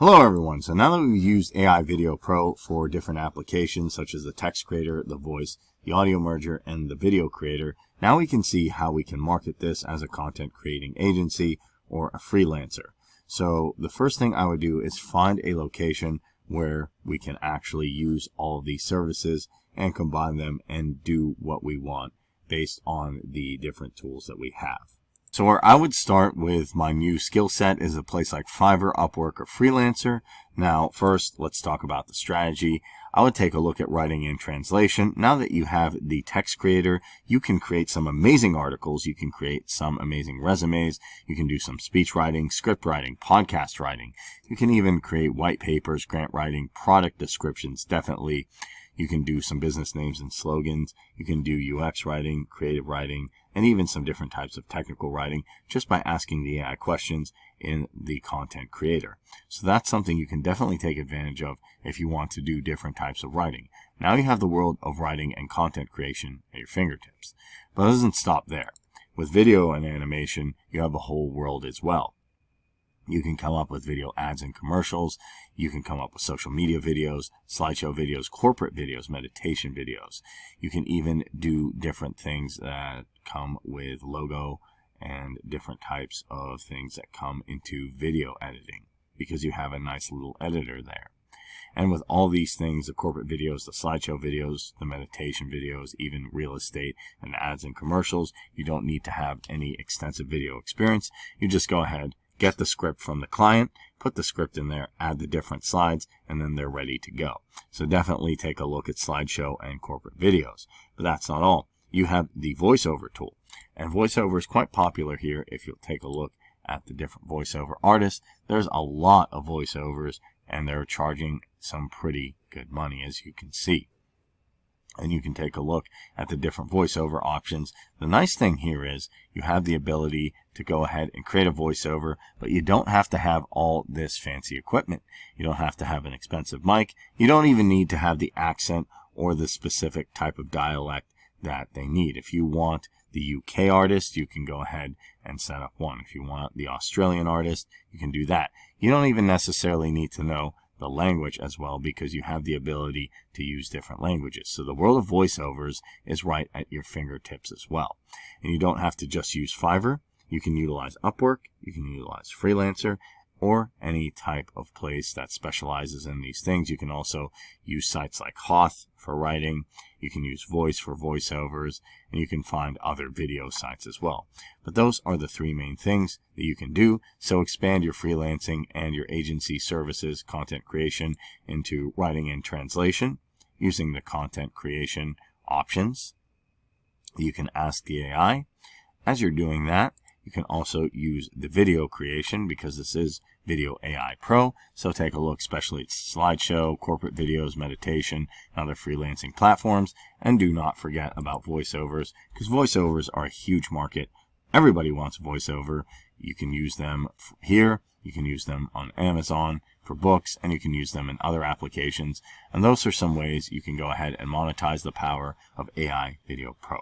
Hello everyone. So now that we've used AI Video Pro for different applications such as the text creator, the voice, the audio merger, and the video creator, now we can see how we can market this as a content creating agency or a freelancer. So the first thing I would do is find a location where we can actually use all of these services and combine them and do what we want based on the different tools that we have. So where I would start with my new skill set is a place like Fiverr, Upwork, or Freelancer. Now, first, let's talk about the strategy. I would take a look at writing and translation. Now that you have the text creator, you can create some amazing articles. You can create some amazing resumes. You can do some speech writing, script writing, podcast writing. You can even create white papers, grant writing, product descriptions, definitely. You can do some business names and slogans. You can do UX writing, creative writing, and even some different types of technical writing just by asking the AI questions in the content creator. So that's something you can definitely take advantage of if you want to do different types of writing. Now you have the world of writing and content creation at your fingertips. But it doesn't stop there. With video and animation, you have a whole world as well. You can come up with video ads and commercials. You can come up with social media videos, slideshow videos, corporate videos, meditation videos. You can even do different things that come with logo and different types of things that come into video editing because you have a nice little editor there. And with all these things, the corporate videos, the slideshow videos, the meditation videos, even real estate and ads and commercials, you don't need to have any extensive video experience. You just go ahead get the script from the client, put the script in there, add the different slides, and then they're ready to go. So definitely take a look at slideshow and corporate videos. But that's not all. You have the voiceover tool. And voiceover is quite popular here if you'll take a look at the different voiceover artists. There's a lot of voiceovers and they're charging some pretty good money as you can see and you can take a look at the different voiceover options. The nice thing here is you have the ability to go ahead and create a voiceover, but you don't have to have all this fancy equipment. You don't have to have an expensive mic. You don't even need to have the accent or the specific type of dialect that they need. If you want the UK artist, you can go ahead and set up one. If you want the Australian artist, you can do that. You don't even necessarily need to know the language as well because you have the ability to use different languages. So the world of voiceovers is right at your fingertips as well. And you don't have to just use Fiverr. You can utilize Upwork, you can utilize Freelancer, or any type of place that specializes in these things. You can also use sites like Hoth for writing. You can use Voice for voiceovers, and you can find other video sites as well. But those are the three main things that you can do. So expand your freelancing and your agency services, content creation into writing and translation using the content creation options. You can ask the AI. As you're doing that, you can also use the video creation because this is Video AI Pro. So take a look, especially at slideshow, corporate videos, meditation, and other freelancing platforms. And do not forget about voiceovers because voiceovers are a huge market. Everybody wants voiceover. You can use them here. You can use them on Amazon for books, and you can use them in other applications. And those are some ways you can go ahead and monetize the power of AI Video Pro.